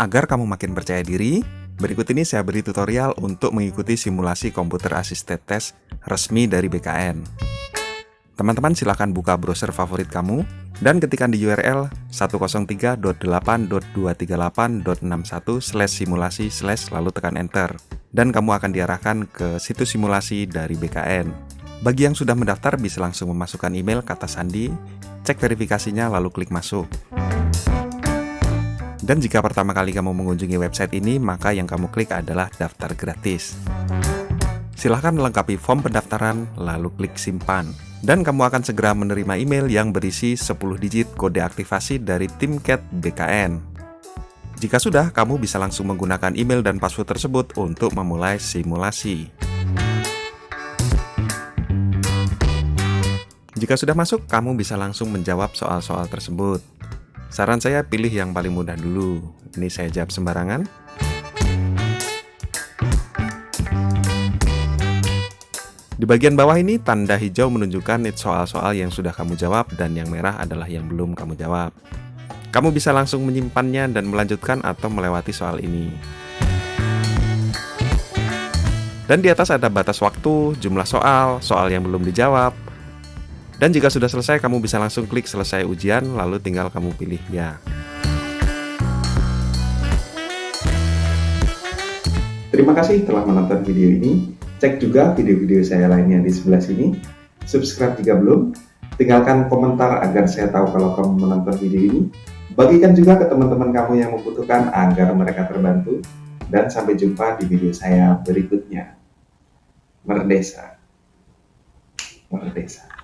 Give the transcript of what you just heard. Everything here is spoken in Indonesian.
Agar kamu makin percaya diri, berikut ini saya beri tutorial untuk mengikuti simulasi komputer assisted test resmi dari BKN. Teman-teman silahkan buka browser favorit kamu dan ketikkan di URL 103.8.238.61 simulasi lalu tekan enter dan kamu akan diarahkan ke situs simulasi dari BKN. Bagi yang sudah mendaftar bisa langsung memasukkan email kata sandi, cek verifikasinya lalu klik masuk. Dan jika pertama kali kamu mengunjungi website ini, maka yang kamu klik adalah daftar gratis. Silahkan melengkapi form pendaftaran, lalu klik simpan dan kamu akan segera menerima email yang berisi 10 digit kode aktivasi dari tim BKN. Jika sudah, kamu bisa langsung menggunakan email dan password tersebut untuk memulai simulasi. Jika sudah masuk, kamu bisa langsung menjawab soal-soal tersebut. Saran saya pilih yang paling mudah dulu. Ini saya jawab sembarangan. Di bagian bawah ini, tanda hijau menunjukkan soal-soal yang sudah kamu jawab dan yang merah adalah yang belum kamu jawab. Kamu bisa langsung menyimpannya dan melanjutkan atau melewati soal ini. Dan di atas ada batas waktu, jumlah soal, soal yang belum dijawab. Dan jika sudah selesai, kamu bisa langsung klik selesai ujian, lalu tinggal kamu pilih ya. Terima kasih telah menonton video ini. Cek juga video-video saya lainnya di sebelah sini. Subscribe jika belum. Tinggalkan komentar agar saya tahu kalau kamu menonton video ini. Bagikan juga ke teman-teman kamu yang membutuhkan agar mereka terbantu. Dan sampai jumpa di video saya berikutnya. Merdesa. Merdesa.